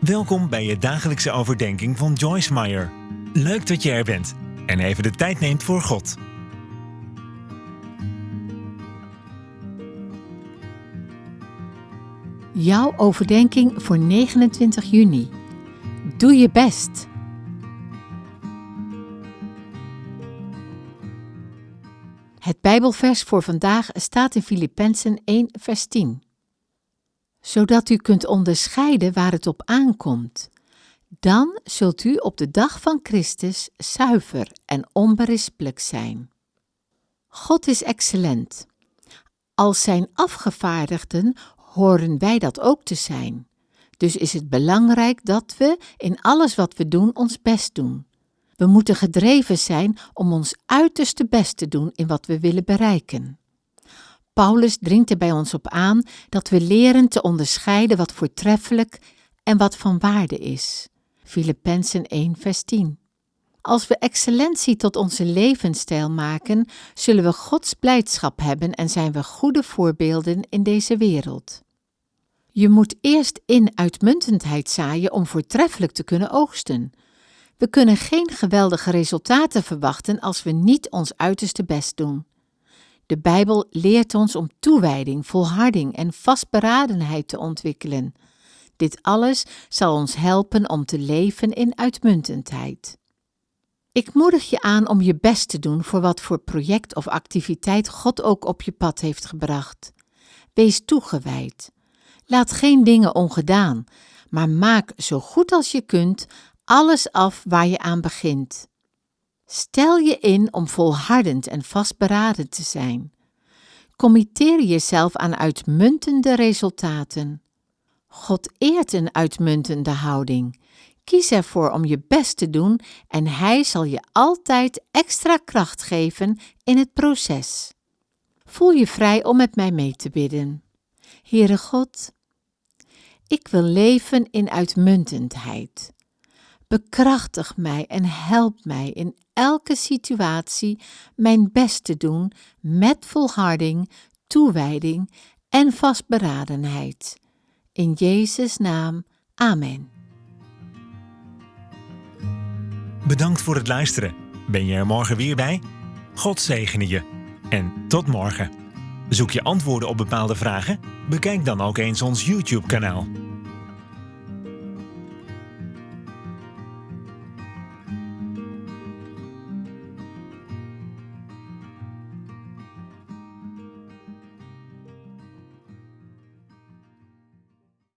Welkom bij je dagelijkse overdenking van Joyce Meyer. Leuk dat je er bent en even de tijd neemt voor God. Jouw overdenking voor 29 juni. Doe je best. Het Bijbelvers voor vandaag staat in Filippenzen 1, vers 10. Zodat u kunt onderscheiden waar het op aankomt. Dan zult u op de dag van Christus zuiver en onberispelijk zijn. God is excellent. Als zijn afgevaardigden horen wij dat ook te zijn. Dus is het belangrijk dat we in alles wat we doen ons best doen. We moeten gedreven zijn om ons uiterste best te doen in wat we willen bereiken. Paulus dringt er bij ons op aan dat we leren te onderscheiden wat voortreffelijk en wat van waarde is. Filippenzen 1 vers 10 Als we excellentie tot onze levensstijl maken, zullen we Gods blijdschap hebben en zijn we goede voorbeelden in deze wereld. Je moet eerst in uitmuntendheid zaaien om voortreffelijk te kunnen oogsten. We kunnen geen geweldige resultaten verwachten als we niet ons uiterste best doen. De Bijbel leert ons om toewijding, volharding en vastberadenheid te ontwikkelen. Dit alles zal ons helpen om te leven in uitmuntendheid. Ik moedig je aan om je best te doen voor wat voor project of activiteit God ook op je pad heeft gebracht. Wees toegewijd. Laat geen dingen ongedaan, maar maak zo goed als je kunt alles af waar je aan begint. Stel je in om volhardend en vastberaden te zijn. Committeer jezelf aan uitmuntende resultaten. God eert een uitmuntende houding. Kies ervoor om je best te doen en Hij zal je altijd extra kracht geven in het proces. Voel je vrij om met mij mee te bidden. Heere God, ik wil leven in uitmuntendheid. Bekrachtig mij en help mij in elke situatie mijn best te doen met volharding, toewijding en vastberadenheid. In Jezus' naam, amen. Bedankt voor het luisteren. Ben je er morgen weer bij? God zegene je. En tot morgen. Zoek je antwoorden op bepaalde vragen? Bekijk dan ook eens ons YouTube-kanaal.